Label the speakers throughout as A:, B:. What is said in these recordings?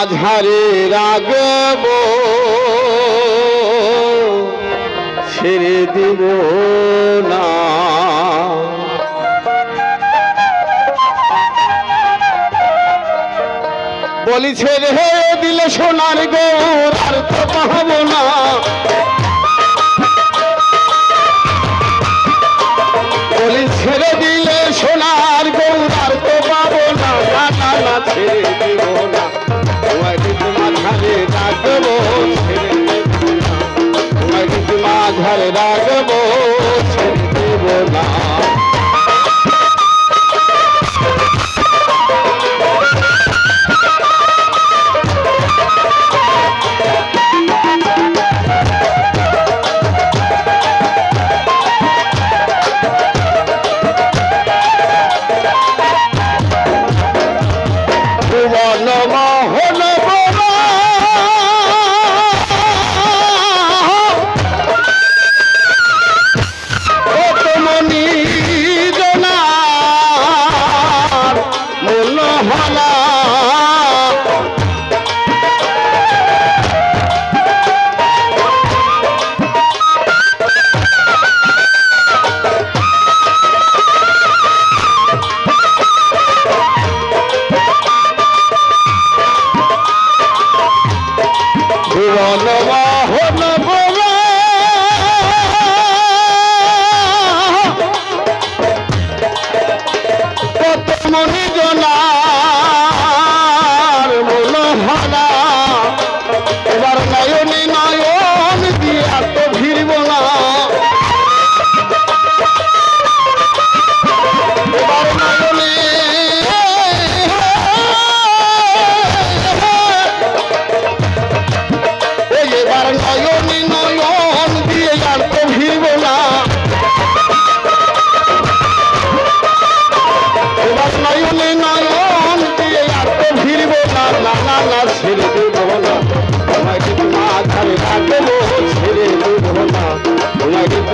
A: মাঝারে রাগব ছেড়ে দিব না। বলি ছেড়ে দিলে সোনার গৌর আর তো পাবো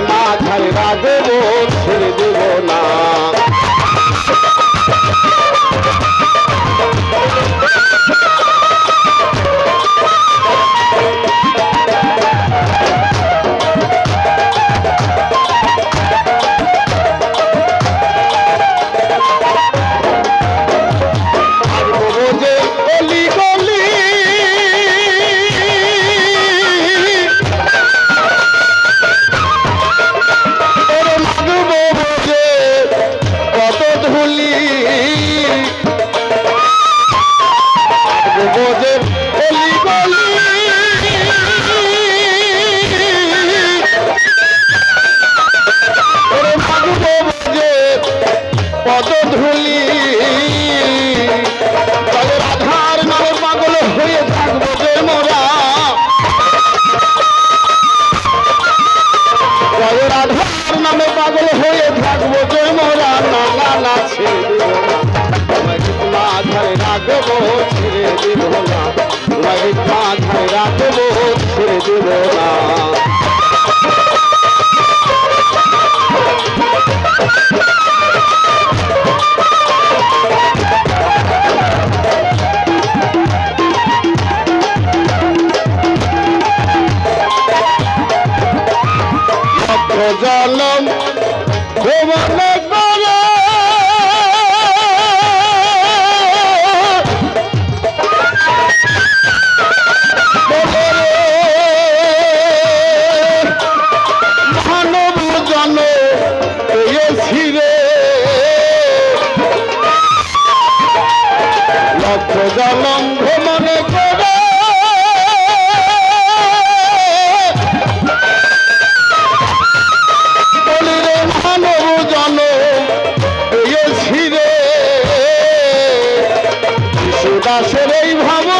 A: মাথায় রাখব। মাথায় রাখব ছেড়ে জলম ভুবনে আসলেই ভাবো।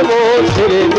A: ধরে রাখব ছেড়ে